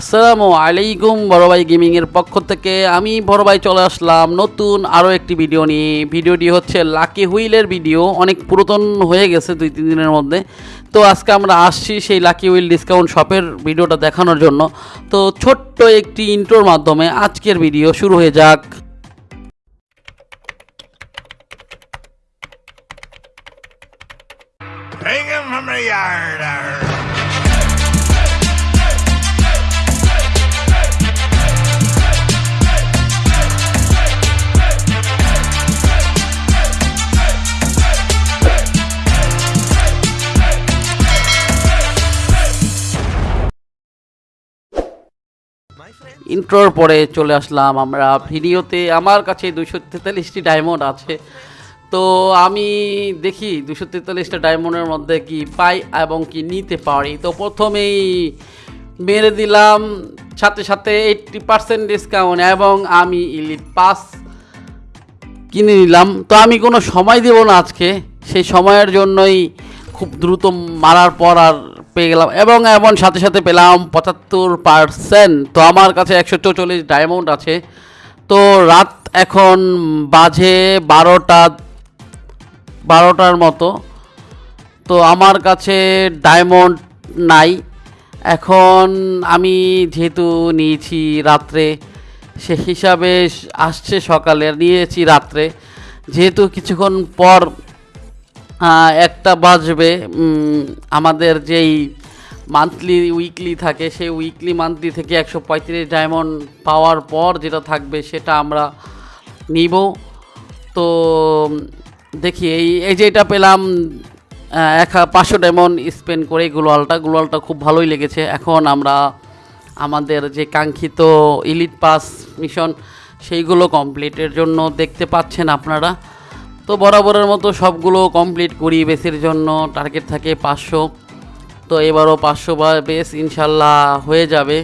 আসসালামু আলাইকুম বড় ভাই গেমিংয়ের পক্ষ থেকে আমি বড় ভাই চলে আসলাম নতুন আরও একটি ভিডিও নিয়ে। ভিডিওটি হচ্ছে লাকি হুইলের ভিডিও, অনেক পুরাতন হয়ে গেছে দুই, তিন দিনের মধ্যে। তো আজকে আমরা আসছি সেই লাকি হুইল ডিসকাউন্ট শপের ভিডিওটা দেখানোর জন্য। তো ছোট্ট একটি ইন্ট্রোর মাধ্যমে আজকের ভিডিও শুরু হয়ে যাক। ইন্ট্রোর পরে চলে আসলাম আমরা ভিডিওতে। আমার কাছে দুশো তেতাল্লিশটি ডায়মন্ড আছে। তো আমি দেখি দুশো তেতাল্লিশটা ডায়মন্ডের মধ্যে কি পাই এবং কি নিতে পারি। তো প্রথমেই মেরে দিলাম সাথে সাথে এইটটি পার্সেন্ট ডিসকাউন্ট এবং আমি ইলিট পাস কিনে নিলাম। তো আমি কোনো সময় দেব না আজকে। সেই সময়ের জন্যই খুব দ্রুত মারার পর আর পেয়ে গেলাম এবং এমন সাথে সাথে পেলাম পঁচাত্তর পার্সেন্ট তো আমার কাছে একশো চৌচল্লিশ ডায়মন্ড আছে। তো রাত এখন বাজে বারোটা, বারোটার মতো। তো আমার কাছে ডায়মন্ড নাই। এখন আমি যেহেতু নিয়েছি রাত্রে, সে হিসাবে আসছে সকালে, নিয়েছি রাত্রে। যেহেতু কিছুক্ষণ পর একটা বাজবে আমাদের যেই মান্থলি উইকলি থাকে, সেই উইকলি মান্থলি থেকে একশো পঁয়ত্রিশ ডায়মন্ড পাওয়ার পর যেটা থাকবে সেটা আমরা নিব। তো দেখি, এই এই যে এটা পেলাম এক, পাঁচশো ডায়মন্ড স্পেন্ড করে গ্লোয়ালটা। গ্লোয়ালটা খুব ভালোই লেগেছে। এখন আমরা আমাদের যে কাঙ্ক্ষিত ইলিট পাস মিশন সেইগুলো কমপ্লিটের জন্য দেখতে পাচ্ছেন আপনারা। তো বরাবরের মতো সবগুলো কমপ্লিট করি, বেসের জন্য টার্গেট থাকে পাঁচশো। তো এবারও পাঁচশো বা বেস ইনশাল্লাহ হয়ে যাবে।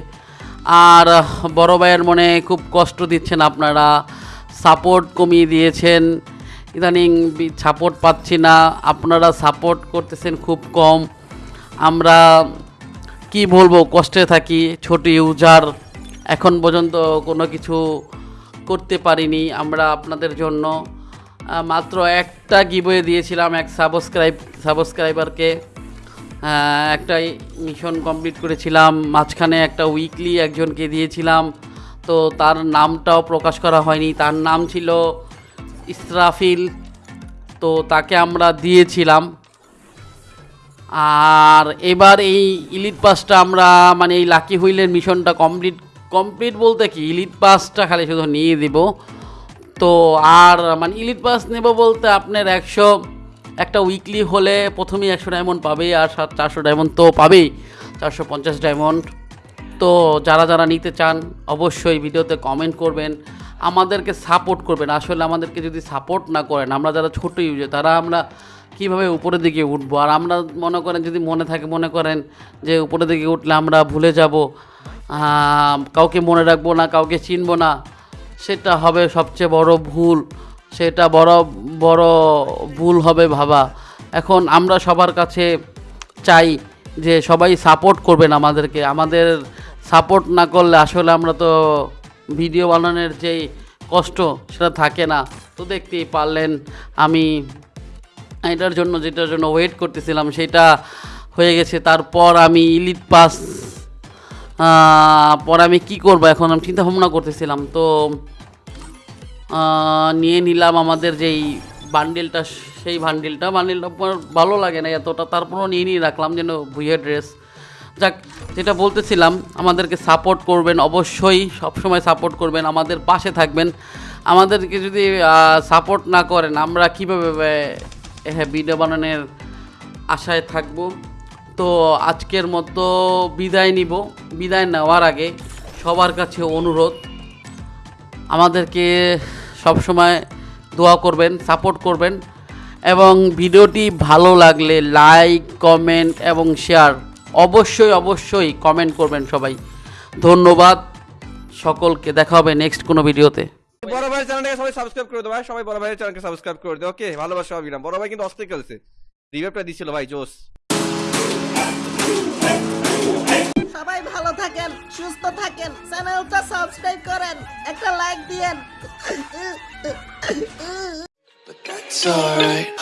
আর বড় ভাইয়ের মনে খুব কষ্ট দিচ্ছেন আপনারা। সাপোর্ট কমিয়ে দিয়েছেন। ইদানিং সাপোর্ট পাচ্ছি না। আপনারা সাপোর্ট করতেছেন খুব কম। আমরা কি বলব, কষ্টে থাকি, ছোট ইউজার এখন পর্যন্ত কোনো কিছু করতে পারিনি আমরা আপনাদের জন্য। মাত্র একটা গিবয়ে দিয়েছিলাম এক সাবস্ক্রাইব সাবস্ক্রাইবারকে আহ, একটা মিশন কমপ্লিট করেছিলাম। মাঝখানে একটা উইকলি একজনকে দিয়েছিলাম। তো তার নামটাও প্রকাশ করা হয়নি। তার নাম ছিল ইসরাফিল। তো তাকে আমরা দিয়েছিলাম। আর এবার এই ইলিট পাসটা আমরা মানে এই লাকি হুইলের মিশনটা কমপ্লিট কমপ্লিট বলতে কি? ইলিট পাসটা খালি শুধু নিয়ে দিব। তো আর মানে ইলিট পাস নেব বলতে আপনার একশো একটা উইকলি হলে প্রথমেই একশো ডায়মন্ড পাবেই আর সাত চারশো ডায়মন্ড তো পাবেই, চারশো পঞ্চাশ ডায়মন্ড তো যারা যারা নিতে চান অবশ্যই ভিডিওতে কমেন্ট করবেন, আমাদেরকে সাপোর্ট করবেন। আসলে আমাদেরকে যদি সাপোর্ট না করেন, আমরা যারা ছোটো ইউজার তারা আমরা কীভাবে উপরের দিকে উঠবো? আর আমরা মনে করেন যদি মনে থাকে, মনে করেন যে উপরের দিকে উঠলে আমরা ভুলে যাব কাউকে মনে রাখব না, কাউকে চিনবো না সেটা হবে সবচেয়ে বড় ভুল, সেটা বড় বড় ভুল হবে ভাবা। এখন আমরা সবার কাছে চাই যে সবাই সাপোর্ট করবেন আমাদেরকে। আমাদের সাপোর্ট না করলে আসলে আমরা তো ভিডিও বানানোর যেই কষ্ট সেটা থাকে না। তো দেখতেই পারলেন আমি এটার জন্য, যেটার জন্য ওয়েট করতেছিলাম সেটা হয়ে গেছে। তারপর আমি ইলিট পাস পর আমি কি করব? এখন আমি চিন্তা ভাবনা করতেছিলাম। তো নিয়ে নিলাম আমাদের যেই বান্ডিলটা সেই বান্ডিলটা বান্ডিলটা ভালো লাগে না এতটা। তারপরও নিয়ে নিয়ে রাখলাম যেন ভুইয়া ড্রেস যাক, যেটা বলতেছিলাম, আমাদেরকে সাপোর্ট করবেন অবশ্যই। সবসময় সাপোর্ট করবেন, আমাদের পাশে থাকবেন। আমাদেরকে যদি সাপোর্ট না করেন, আমরা কীভাবে হ্যাঁ ভিডিও বানানোর আশায় থাকব? তো আজকের মতো বিদায় নিব। বিদায় নেওয়ার আগে সবার কাছে অনুরোধ, আমাদেরকে সবসময় দোয়া করবেন, সাপোর্ট করবেন এবং ভিডিওটি ভালো লাগলে লাইক, কমেন্ট এবং শেয়ার অবশ্যই অবশ্যই কমেন্ট করবেন সবাই। ধন্যবাদ, সকলকে দেখা হবে নেক্সট কোনো ভিডিওতে। বড় ভাইয়ের চ্যানেলটাকে সবাই সাবস্ক্রাইব করে ভাই, সবাই বড় ভাইয়ের চ্যানেলকে সাবস্ক্রাইব করে দাও ওকে ভালোবাসা অবিরাম বড় ভাই কিন্তু অস্থির খেলছে। রিভাইভটা দিছিল ভাই জোস সবাই ভালো থাকেন সুস্থ থাকেন চ্যানেলটা সাবস্ক্রাইব করেন একটা লাইক দিয়েন But that's alright.